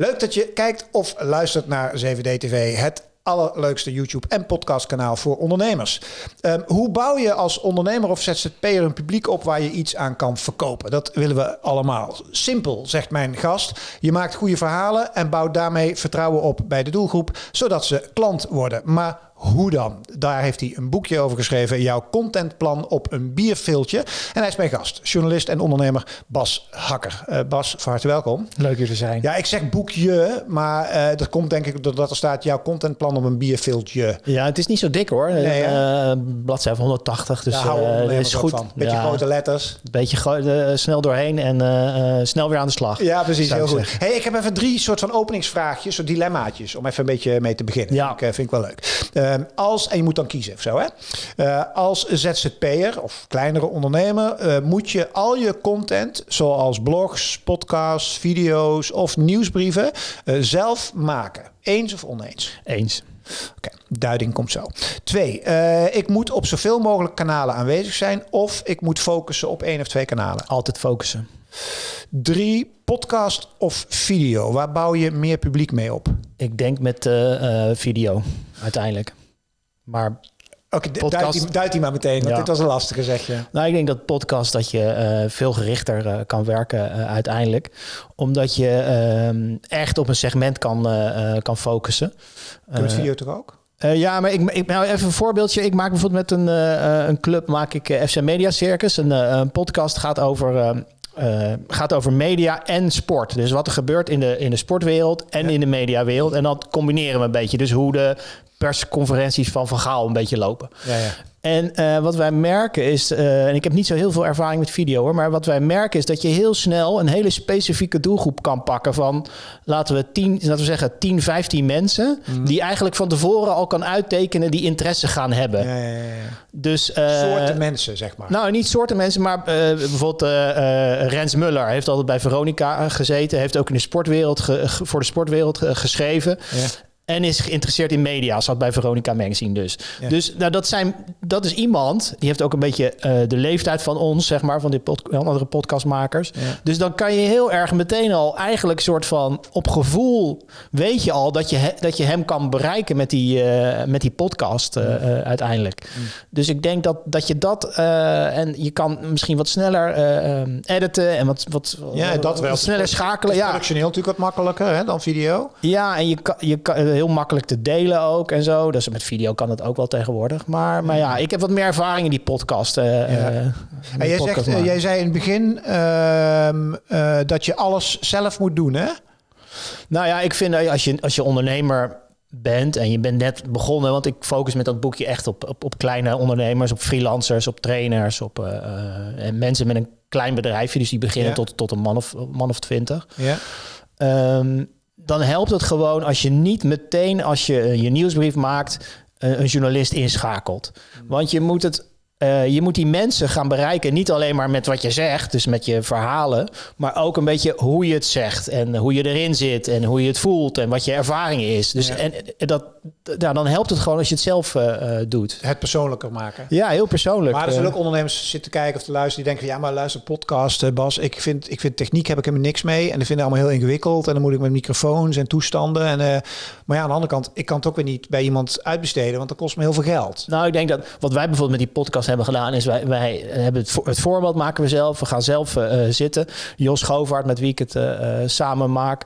Leuk dat je kijkt of luistert naar 7D TV, het allerleukste YouTube- en podcastkanaal voor ondernemers. Um, hoe bouw je als ondernemer of ZZP'er een publiek op waar je iets aan kan verkopen? Dat willen we allemaal. Simpel, zegt mijn gast. Je maakt goede verhalen en bouwt daarmee vertrouwen op bij de doelgroep, zodat ze klant worden. Maar hoe dan? Daar heeft hij een boekje over geschreven. Jouw contentplan op een bierviltje. En hij is mijn gast, journalist en ondernemer Bas Hakker. Uh, Bas, van harte welkom. Leuk hier te zijn. Ja, ik zeg boekje, maar uh, dat komt denk ik doordat er staat jouw contentplan op een bierviltje. Ja, het is niet zo dik hoor. Nee, uh, bladzijde van 180, dus is goed. Van. Beetje ja, grote letters. Beetje snel doorheen en snel weer aan de slag. Ja, precies. Heel goed. Hey, ik heb even drie soort van openingsvraagjes, soort dilemmaatjes, om even een beetje mee te beginnen. Ja. Ik, vind ik wel leuk. Ehm, als, en je moet dan kiezen of zo, hè? Uh, als ZZP'er of kleinere ondernemer uh, moet je al je content, zoals blogs, podcasts, video's of nieuwsbrieven, uh, zelf maken. Eens of oneens? Eens. Oké, okay, duiding komt zo. Twee, ik moet op zoveel mogelijk kanalen aanwezig zijn of ik moet focussen op één of twee kanalen. Altijd focussen. Drie, podcast of video? Waar bouw je meer publiek mee op? Ik denk met video, uiteindelijk. Maar Oké, podcast... duid, die, maar meteen, want dit was een lastige, zeg je. Nou, ik denk dat podcast dat je uh, veel gerichter uh, kan werken uh, uiteindelijk. Omdat je echt op een segment kan, kan focussen. Doe het video toch ook? ja, maar ik, ik, nou even een voorbeeldje. Ik maak bijvoorbeeld met een, een club, maak ik FC Media Circus. Een, een podcast gaat over uh, gaat over media en sport. Dus wat er gebeurt in de, in de sportwereld en in de mediawereld. En dat combineren we een beetje. Dus hoe de persconferenties van Van Gaal een beetje lopen. Ja, ja. En uh, wat wij merken is, uh, en ik heb niet zo heel veel ervaring met video hoor, maar wat wij merken is dat je heel snel een hele specifieke doelgroep kan pakken van, laten we, 10, laten we zeggen, 10, 15 mensen, mm. die eigenlijk van tevoren al kan uittekenen die interesse gaan hebben. Ja, ja, ja. Dus, uh, soorten mensen, zeg maar. Nou, niet soorten mensen, maar bijvoorbeeld Rens Muller heeft altijd bij Veronica gezeten, heeft ook in de sportwereld voor de sportwereld geschreven. En is geïnteresseerd in media, zat bij Veronica Magazine dus. Dus nou, dat, zijn, dat is iemand, die heeft ook een beetje uh, de leeftijd van ons, zeg maar, van die pod andere podcastmakers. Ja. Dus dan kan je heel erg meteen al eigenlijk soort van op gevoel weet je al dat je, dat je hem kan bereiken met die, uh, met die podcast uh, uiteindelijk. Dus ik denk dat, dat je dat, en je kan misschien wat sneller editen en wat, wat, ja, dat wel. Wat sneller schakelen. Ja, functioneel natuurlijk wat makkelijker hè, dan video. Ja, en je kan, je kan heel makkelijk te delen ook en zo. Dus met video kan het ook wel tegenwoordig. Maar, maar ja, ik heb wat meer ervaring in die podcast. Uh, ja. en jij, zegt, uh, jij zei in het begin ehm, dat je alles zelf moet doen, hè? Nou ja, ik vind dat als je, als je ondernemer bent en je bent net begonnen, want ik focus met dat boekje echt op, op, op kleine ondernemers, op freelancers, op trainers, op en mensen met een klein bedrijfje, dus die beginnen tot, tot een man of, man of twintig. Ja. Um, dan helpt het gewoon als je niet meteen als je eh, je nieuwsbrief maakt een journalist inschakelt. Want je moet het uh, je moet die mensen gaan bereiken, niet alleen maar met wat je zegt, dus met je verhalen, maar ook een beetje hoe je het zegt en hoe je erin zit en hoe je het voelt en wat je ervaring is. Dus en, dat, ja, dan helpt het gewoon als je het zelf uh, doet. Het persoonlijker maken. Ja, heel persoonlijk. Maar er zullen ook ondernemers zitten kijken of te luisteren die denken van ja, maar luister podcast, Bas, ik vind, ik vind techniek heb ik helemaal niks mee en ik vind het allemaal heel ingewikkeld en dan moet ik met microfoons en toestanden. En, maar ja, aan de andere kant, ik kan het ook weer niet bij iemand uitbesteden, want dat kost me heel veel geld. Nou, ik denk dat wat wij bijvoorbeeld met die podcast hebben gedaan, is wij, wij hebben het, het voorbeeld maken we zelf. We gaan zelf uh, zitten. Jos Govaert, met wie ik het uh, samen maak.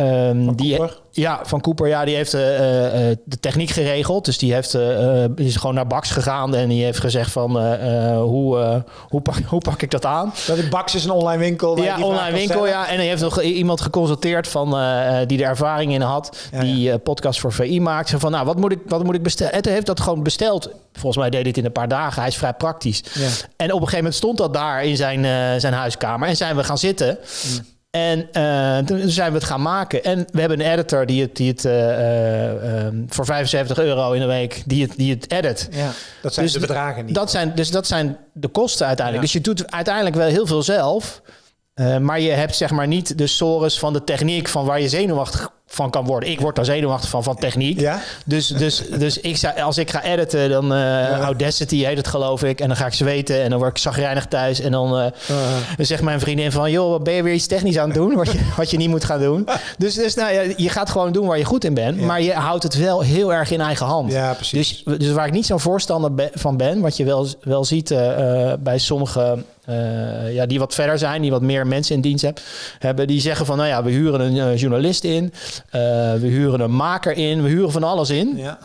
Um, die, ja, van Cooper, ja, die heeft uh, de techniek geregeld. Dus die, heeft, uh, is gewoon naar Bax gegaan en die heeft gezegd van hoe, hoe, pak, hoe pak ik dat aan? Dat Bax is een online winkel. Ja, online winkel, ja. En hij heeft nog iemand geconsulteerd van, die er ervaring in had, die podcast voor VI maakt. van, nou, wat moet ik, wat moet ik bestellen? En heeft dat gewoon besteld. Volgens mij deed dit in een paar dagen. Hij is vrij praktisch. Ja. En op een gegeven moment stond dat daar in zijn, zijn huiskamer. En zijn we gaan zitten. Mm. En uh, toen zijn we het gaan maken. En we hebben een editor die het, die het uh, uh, voor 75 euro in de week, die het, die het edit. Ja, dat zijn dus de bedragen niet. Dat zijn, dus dat zijn de kosten uiteindelijk. Dus je doet uiteindelijk wel heel veel zelf. maar je hebt zeg maar niet de sores van de techniek van waar je zenuwachtig van kan worden. Ik word daar zenuwachtig van, van techniek. Ja? Dus, dus, dus ik zou, als ik ga editen, dan uh, Audacity heet het geloof ik. En dan ga ik zweten en dan word ik zagrijnig thuis. En dan, uh, dan zegt mijn vriendin van... joh, wat ben je weer iets technisch aan het doen? Wat je, wat je niet moet gaan doen. Dus, dus nou, ja, je gaat gewoon doen waar je goed in bent. Maar je houdt het wel heel erg in eigen hand. Ja, precies. Dus, dus waar ik niet zo'n voorstander van ben... wat je wel, wel ziet uh, bij sommige uh, ja, die wat verder zijn, die wat meer mensen in dienst heb, hebben, die zeggen van, nou ja, we huren een uh, journalist in, uh, we huren een maker in, we huren van alles in. Ja.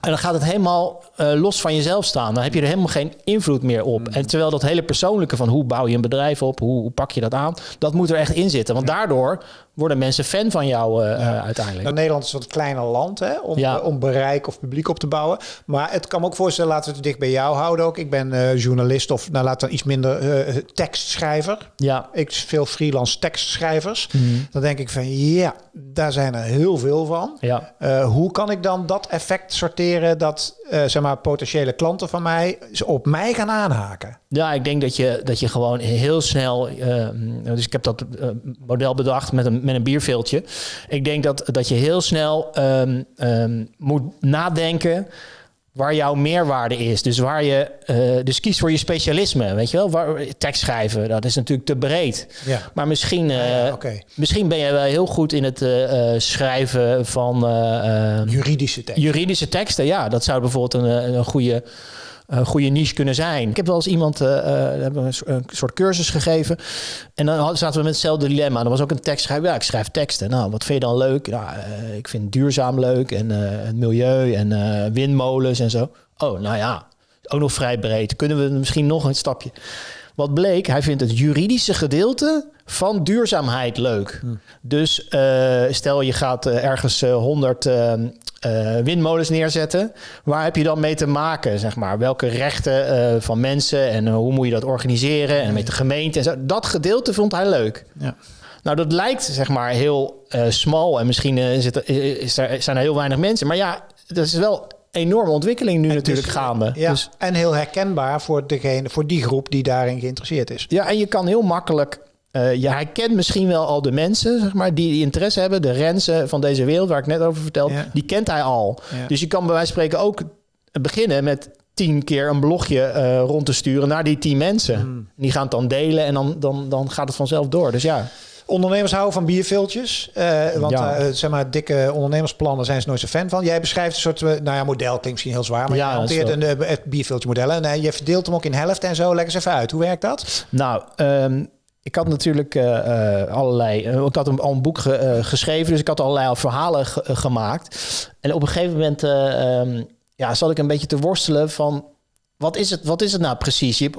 En dan gaat het helemaal uh, los van jezelf staan. Dan heb je er helemaal geen invloed meer op. Mm. En terwijl dat hele persoonlijke van hoe bouw je een bedrijf op, hoe, hoe pak je dat aan, dat moet er echt in zitten. Want daardoor worden mensen fan van jou uh, ja. uiteindelijk. Nou, Nederland is een wat kleiner land hè, om, ja. om bereik of publiek op te bouwen. Maar het kan me ook voorstellen, laten we het dicht bij jou houden ook. Ik ben journalist of nou, laten we iets minder tekstschrijver. Ja. Ik veel freelance tekstschrijvers. Mm. Dan denk ik van ja, daar zijn er heel veel van. Ja. hoe kan ik dan dat effect sorteren dat zeg maar potentiële klanten van mij op mij gaan aanhaken? Ja, ik denk dat je, dat je gewoon heel snel. Uh, dus ik heb dat uh, model bedacht met een, met een bierveeltje. Ik denk dat, dat je heel snel um, um, moet nadenken waar jouw meerwaarde is. Dus waar je uh, dus kiest voor je specialisme, weet je wel? Waar, tekst schrijven, dat is natuurlijk te breed. Ja. Maar misschien, uh, ja, okay. misschien ben je wel heel goed in het uh, schrijven van juridische teksten. Juridische teksten, ja, dat zou bijvoorbeeld een, een goede een goede niche kunnen zijn. Ik heb wel eens iemand, uh, hebben een, een, soort cursus gegeven. En dan zaten we met hetzelfde dilemma. Er was ook een tekstschrijver. Ja, ik schrijf teksten. Nou, wat vind je dan leuk? Nou, uh, ik vind duurzaam leuk en uh, het milieu en windmolens en zo. Oh, nou ja, ook nog vrij breed. Kunnen we misschien nog een stapje? Wat bleek, hij vindt het juridische gedeelte van duurzaamheid leuk. Hm. Dus stel je gaat ergens 100 uh, windmolens neerzetten. Waar heb je dan mee te maken, zeg maar? Welke rechten uh, van mensen en uh, hoe moet je dat organiseren en met de gemeente en zo. Dat gedeelte vond hij leuk. Ja. Nou, dat lijkt zeg maar heel smal en misschien is er, zijn er heel weinig mensen. Maar ja, dat is wel enorme ontwikkeling nu en natuurlijk dus, gaande. Ja, dus, en heel herkenbaar voor, degene, voor die groep die daarin geïnteresseerd is. Ja, en je kan heel makkelijk uh, je herkent misschien wel al de mensen, zeg maar, die, die interesse hebben. De Rensen van deze wereld, waar ik net over vertelde, ja. die kent hij al. Ja. Dus je kan bij wijze van spreken ook beginnen met tien keer een blogje uh, rond te sturen naar die tien mensen. Hmm. Die gaan het dan delen en dan, dan, dan gaat het vanzelf door. Dus ja. Ondernemers houden van bierviltjes. Uh, want ja. uh, zeg maar, dikke ondernemersplannen zijn ze nooit zo fan van. Jij beschrijft een soort, nou ja, model klinkt misschien heel zwaar, maar ja, je hanteert een bierviltje model. En je verdeelt hem ook in helft en zo. Leg eens even uit. Hoe werkt dat? Nou, um, ik had natuurlijk uh, uh, allerlei. Uh, ik had een, al een boek ge, geschreven, dus ik had allerlei verhalen ge, gemaakt. En op een gegeven moment um, ja, zat ik een beetje te worstelen van. Wat is het, wat is het nou precies? Je,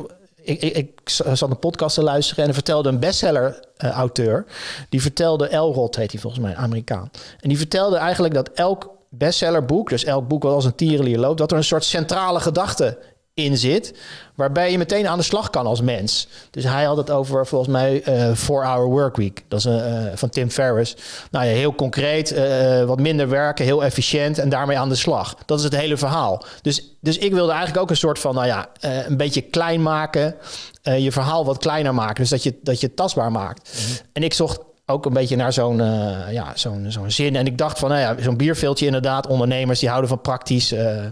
ik, ik, ik zat een podcast te luisteren en er vertelde een bestseller-auteur. die vertelde, Elrod heet hij volgens mij, Amerikaan. En die vertelde eigenlijk dat elk bestsellerboek, dus elk boek wat als een tierenlier loopt, dat er een soort centrale gedachte in zit, waarbij je meteen aan de slag kan als mens. Dus hij had het over volgens mij uh, Four Hour Work Week, dat is uh, van Tim Ferriss. Nou ja, heel concreet, uh, wat minder werken, heel efficiënt en daarmee aan de slag. Dat is het hele verhaal. Dus, dus ik wilde eigenlijk ook een soort van, nou ja, een beetje klein maken, je verhaal wat kleiner maken, dus dat je, dat je tastbaar maakt. Mm -hmm. En ik zocht ook een beetje naar zo'n uh, ja, zo'n zo'n zin. En ik dacht van, nou ja, zo'n bierveeltje inderdaad. Ondernemers die houden van praktisch uh, uh,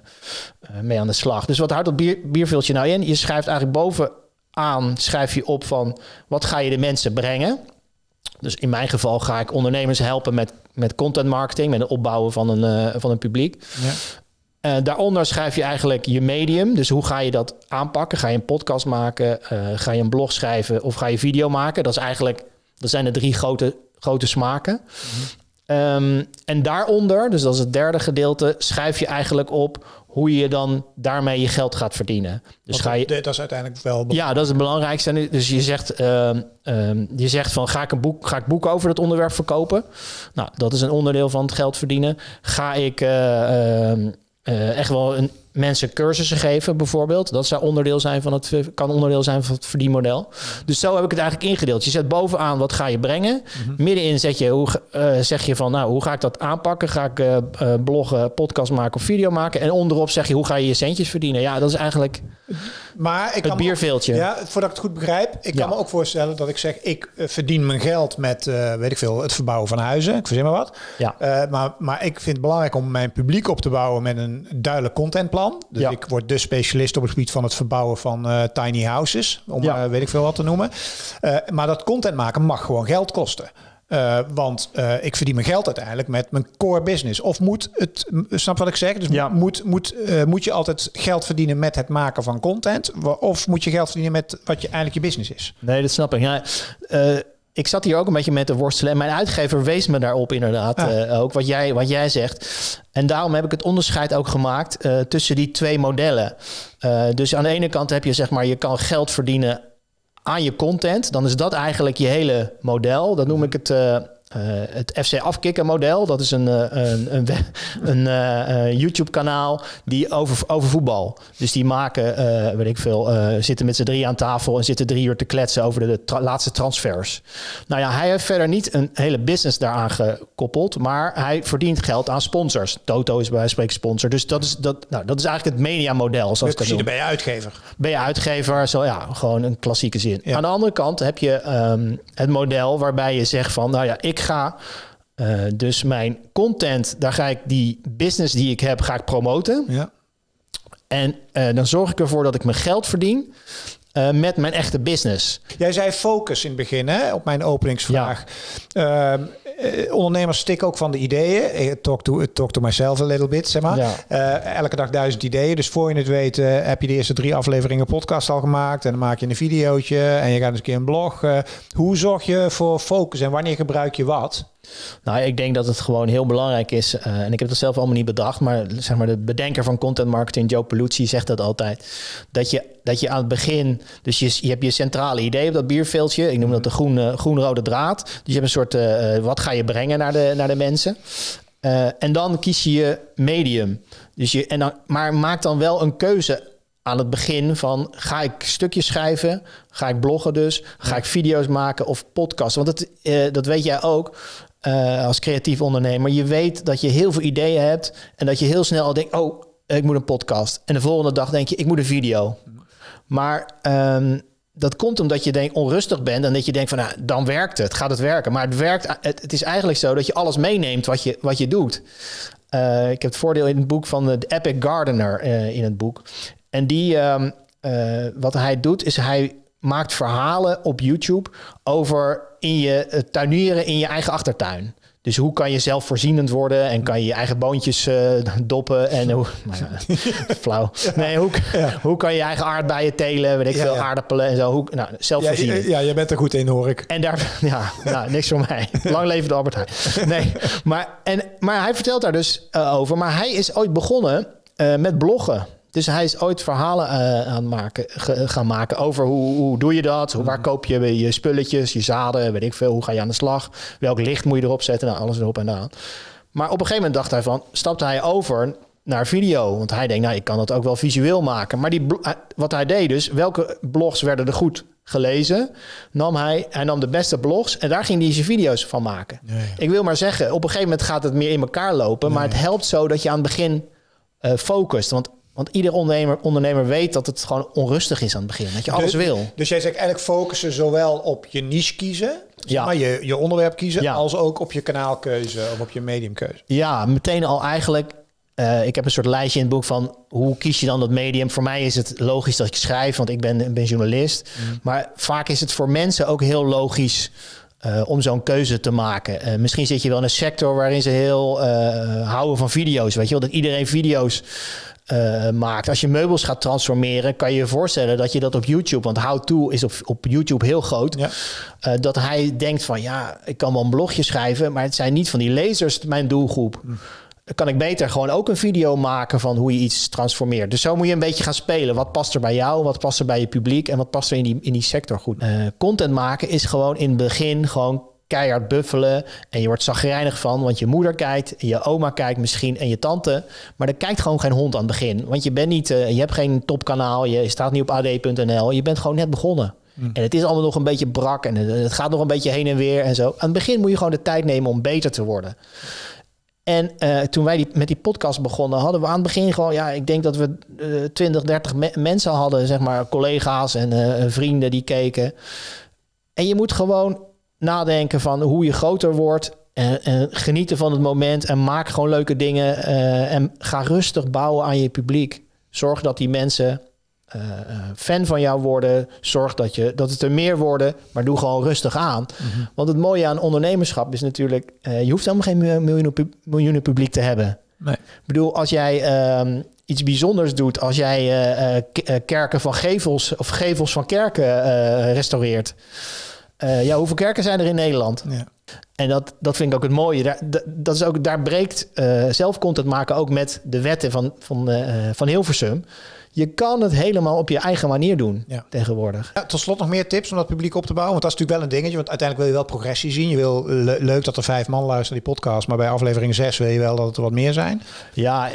mee aan de slag. Dus wat houdt dat bier, bierveeltje nou in? Je schrijft eigenlijk bovenaan, schrijf je op van... wat ga je de mensen brengen? Dus in mijn geval ga ik ondernemers helpen met, met content marketing... met het opbouwen van een, van een publiek. Ja. Uh, daaronder schrijf je eigenlijk je medium. Dus hoe ga je dat aanpakken? Ga je een podcast maken? Uh, ga je een blog schrijven? Of ga je video maken? Dat is eigenlijk... Dat zijn de drie grote, grote smaken. Um, en daaronder, dus dat is het derde gedeelte, schrijf je eigenlijk op hoe je dan daarmee je geld gaat verdienen. Dus Want ga je, dat is uiteindelijk wel. Ja, dat is het belangrijkste. Dus je zegt, uh, um, je zegt van ga ik een boek, ga ik boeken over dat onderwerp verkopen? Nou, dat is een onderdeel van het geld verdienen. Ga ik uh, uh, echt wel een mensen cursussen geven, bijvoorbeeld. Dat zou onderdeel zijn van het, kan onderdeel zijn van het verdienmodel. Dus zo heb ik het eigenlijk ingedeeld. Je zet bovenaan wat ga je brengen. Mm-hmm. Middenin zet je, hoe, uh, zeg je van, nou, hoe ga ik dat aanpakken? Ga ik uh, bloggen, podcast maken of video maken? En onderop zeg je, hoe ga je je centjes verdienen? Ja, dat is eigenlijk... Maar ik Het kan me ook- bierveeltje. Ja, voordat ik het goed begrijp. Ik Ja. kan me ook voorstellen dat ik zeg, ik eh, verdien mijn geld met, eh, weet ik veel, het verbouwen van huizen. Ik verzin maar wat. Ja. Eh, maar, maar ik vind het belangrijk om mijn publiek op te bouwen met een duidelijk contentplan. Dus Ja. ik word de specialist op het gebied van het verbouwen van eh, tiny houses. Om Ja. eh, weet ik veel wat te noemen. Eh, maar dat content maken mag gewoon geld kosten. Want ik verdien mijn geld uiteindelijk met mijn core business. Of moet het, snap wat ik zeg? Dus Ja. moet, moet, moet je altijd geld verdienen met het maken van content? Of moet je geld verdienen met wat je eigenlijk je business is? Nee, dat snap ik. Ja, eh, ik zat hier ook een beetje met te worstelen. En mijn uitgever wees me daarop inderdaad. Ah. eh, ook wat jij, wat jij zegt. En daarom heb ik het onderscheid ook gemaakt eh, tussen die twee modellen. Eh, dus aan de ene kant heb je zeg maar, je kan geld verdienen aan je content. Dan is dat eigenlijk je hele model. Dat noem ik het. Eh, het FC Afkikken model. Dat is een, eh, een, een, een eh, YouTube kanaal die over, over voetbal. Dus die maken, weet ik veel, zitten met z'n drie aan tafel en zitten drie uur te kletsen over de, de tra- laatste transfers. Nou ja, hij heeft verder niet een hele business daaraan gekoppeld, maar hij verdient geld aan sponsors. Toto is bij wijze van spreken sponsor. Dus dat is, dat, nou, dat is eigenlijk het mediamodel, zoals ik dat dan ben je uitgever. ben je uitgever, zo ja, gewoon een klassieke zin. Ja. Aan de andere kant heb je ehm, het model waarbij je zegt van, nou ja, ik ga eh, dus mijn content, daar ga ik die business die ik heb, ga ik promoten. Ja. En eh, dan zorg ik ervoor dat ik mijn geld verdien eh, met mijn echte business. Jij zei focus in het begin, hè, op mijn openingsvraag. Ehm, eh, ondernemers stikken ook van de ideeën. Talk to, talk to myself a little bit, zeg maar. Ja. Eh, elke dag duizend ideeën. Dus voor je het weet heb je de eerste drie afleveringen podcast al gemaakt. En dan maak je een videootje en je gaat eens een keer een blog. Hoe zorg je voor focus en wanneer gebruik je wat? Nou, ik denk dat het gewoon heel belangrijk is. eh, en ik heb dat zelf allemaal niet bedacht. Maar zeg maar de bedenker van content marketing, Joe Peluzzi, zegt dat altijd. Dat je, dat je aan het begin. Dus je, je hebt je centrale idee op dat bierveeltje. Ik noem dat de groen, groen-rode draad. Dus je hebt een soort. eh, eh, wat ga je brengen naar de, naar de mensen? En dan kies je je medium. Dus je, en dan, maar maak dan wel een keuze aan het begin van ga ik stukjes schrijven, ga ik bloggen dus, ga ik video's maken of podcasten. Want dat, eh, dat weet jij ook eh, als creatief ondernemer. Je weet dat je heel veel ideeën hebt en dat je heel snel al denkt, oh, ik moet een podcast. En de volgende dag denk je, ik moet een video. Maar ehm, dat komt omdat je denk, onrustig bent en dat je denkt van, nou, dan werkt het, gaat het werken. Maar het werkt, het, is eigenlijk zo dat je alles meeneemt wat je, wat je doet. Eh, ik heb het voordeel in het boek van de Epic Gardener eh, in het boek. En die, ehm, eh, wat hij doet, is hij maakt verhalen op YouTube over in je eh, tuinieren in je eigen achtertuin. Dus hoe kan je zelfvoorzienend worden en kan je je eigen boontjes eh, doppen en hoe, nou ja, flauw. Nee, hoe, hoe kan je je eigen aardbeien telen, weet ik Ja, veel, aardappelen en zo. Hoe, nou, zelfvoorzienend. ja, jij bent er goed in, hoor ik. En daar, ja, nou, niks voor mij. Lang leven de Albert Heijn. Nee, maar, en, maar hij vertelt daar dus eh, over. Maar hij is ooit begonnen met bloggen. Dus hij is ooit verhalen eh, aan maken, ge- gaan maken over hoe, hoe doe je dat? Hoe, waar koop je je spulletjes, je zaden, weet ik veel. Hoe ga je aan de slag? Welk licht moet je erop zetten? Nou, alles erop en aan. Maar op een gegeven moment dacht hij van, stapte hij over naar video. Want hij denkt, nou, ik kan dat ook wel visueel maken. Maar die, hij- wat hij deed dus, welke blogs werden er goed gelezen? Nam hij, hij nam de beste blogs en daar ging hij zijn video's van maken. Ik wil maar zeggen, op een gegeven moment gaat het meer in elkaar lopen. Maar het helpt zo dat je aan het begin eh focust. Want, want ieder ondernemer, ondernemer weet dat het gewoon onrustig is aan het begin. Dat je alles Dus- wil. Dus jij zegt eigenlijk focussen zowel op je niche kiezen, Ja. maar, je, je onderwerp kiezen, Ja. als ook op je kanaalkeuze of op je mediumkeuze. Ja, meteen al eigenlijk. eh, ik heb een soort lijstje in het boek van hoe kies je dan dat medium. Voor mij is het logisch dat ik schrijf, want ik ben, ben journalist. Maar vaak is het voor mensen ook heel logisch eh, om zo'n keuze te maken. Eh, misschien zit je wel in een sector waarin ze heel houden van video's. Weet je wel, dat iedereen video's eh, maakt. Als je meubels gaat transformeren, kan je je voorstellen dat je dat op YouTube, want How To is op, op YouTube heel groot. Ja. Eh, dat hij denkt van ja, ik kan wel een blogje schrijven, maar het zijn niet van die lezers mijn doelgroep. Dan kan ik beter gewoon ook een video maken van hoe je iets transformeert. Dus zo moet je een beetje gaan spelen. Wat past er bij jou? Wat past er bij je publiek? En wat past er in die, in die sector goed? Eh, content maken is gewoon in het begin gewoon keihard buffelen. En je wordt zagrijnig van, want je moeder kijkt, je oma kijkt misschien en je tante. Maar er kijkt gewoon geen hond aan het begin. Want je bent niet, eh, je hebt geen topkanaal, je staat niet op ad.nl. Je bent gewoon net begonnen. En het is allemaal nog een beetje brak en het, het gaat nog een beetje heen en weer en zo. Aan het begin moet je gewoon de tijd nemen om beter te worden. En uh, toen wij die, met die podcast begonnen, hadden we aan het begin gewoon, ja, ik denk dat we uh, 20, 30 me mensen hadden, zeg maar, collega's en uh, vrienden die keken. En je moet gewoon nadenken van hoe je groter wordt. En, en genieten van het moment en maak gewoon leuke dingen. Uh, en ga rustig bouwen aan je publiek. Zorg dat die mensen uh, fan van jou worden. Zorg dat, je, dat het er meer worden, maar doe gewoon rustig aan. Mm-hmm. Want het mooie aan ondernemerschap is natuurlijk... Uh, je hoeft helemaal geen miljoenen, miljoenen publiek te hebben. Nee. Ik bedoel, als jij um, iets bijzonders doet... als jij uh, kerken van gevels of gevels van kerken restaureert... ja, hoeveel kerken zijn er in Nederland? Ja. En dat, dat vind ik ook het mooie. Daar, dat is ook, daar breekt zelf content maken ook met de wetten van, van, van Hilversum je kan het helemaal op je eigen manier doen ja. tegenwoordig. Ja, tot slot nog meer tips om dat publiek op te bouwen. Want dat is natuurlijk wel een dingetje. Want uiteindelijk wil je wel progressie zien. Je wil le leuk dat er vijf man luisteren die podcast. Maar bij aflevering zes wil je wel dat het er wat meer zijn. Ja,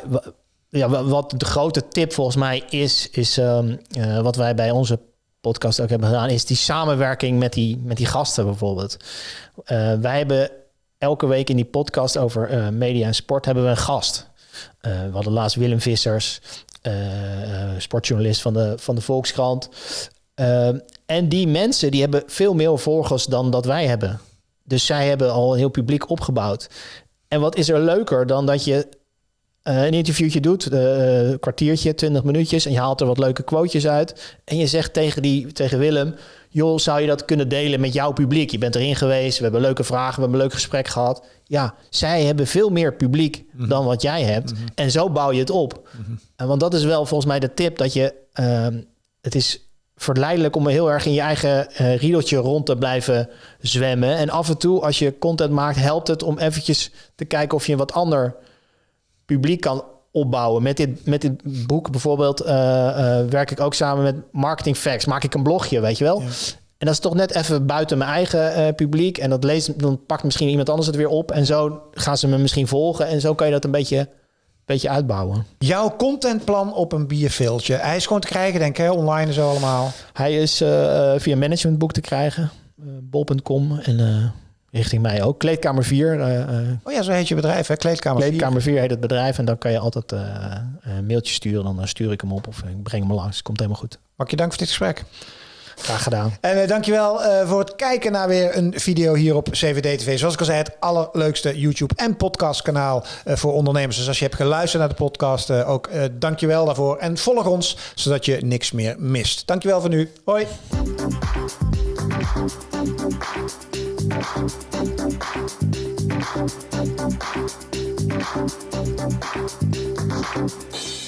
ja wat de grote tip volgens mij is, is um, uh, wat wij bij onze podcast ook hebben gedaan, is die samenwerking met die, met die gasten bijvoorbeeld. Uh, wij hebben elke week in die podcast over uh, media en sport hebben we een gast. we hadden laatst Willem Vissers. Uh, sportjournalist van de, van de Volkskrant. Uh, en die mensen die hebben veel meer volgers dan dat wij hebben. Dus zij hebben al een heel publiek opgebouwd. En wat is er leuker dan dat je uh, een interviewtje doet, een kwartiertje, twintig minuutjes, en je haalt er wat leuke quotejes uit. En je zegt tegen, die, tegen Willem: joh, zou je dat kunnen delen met jouw publiek? Je bent erin geweest, we hebben leuke vragen, we hebben een leuk gesprek gehad. Ja, zij hebben veel meer publiek mm -hmm. dan wat jij hebt. Mm -hmm. En zo bouw je het op. Mm -hmm. en want dat is wel volgens mij de tip, dat je... Uh, het is verleidelijk om heel erg in je eigen uh, riedeltje rond te blijven zwemmen. En af en toe, als je content maakt, helpt het om eventjes te kijken of je een wat ander publiek kan opbouwen. Met dit, met dit boek bijvoorbeeld uh, uh, werk ik ook samen met Marketing Facts. Maak ik een blogje, weet je wel. Ja. En dat is toch net even buiten mijn eigen uh, publiek. En dat leest, dan pakt misschien iemand anders het weer op. En zo gaan ze me misschien volgen. En zo kan je dat een beetje, beetje uitbouwen. Jouw contentplan op een bierveeltje. Hij is gewoon te krijgen, denk ik, hè? online en zo allemaal. Hij is via managementboek te krijgen. Bol.com en richting mij ook. Kleedkamer 4. Uh, oh ja, zo heet je bedrijf, hè? Kleedkamer 4. Kleedkamer 4 heet het bedrijf. En dan kan je altijd uh, een mailtje sturen. Dan stuur ik hem op of ik breng hem langs. Komt helemaal goed. Mag je dank voor dit gesprek. Graag gedaan. En uh, dankjewel uh, voor het kijken naar weer een video hier op CVD TV. Zoals ik al zei, het allerleukste YouTube en podcast kanaal uh, voor ondernemers. Dus als je hebt geluisterd naar de podcast, ook dankjewel daarvoor. En volg ons, zodat je niks meer mist. Dankjewel voor nu. Hoi. Thank you.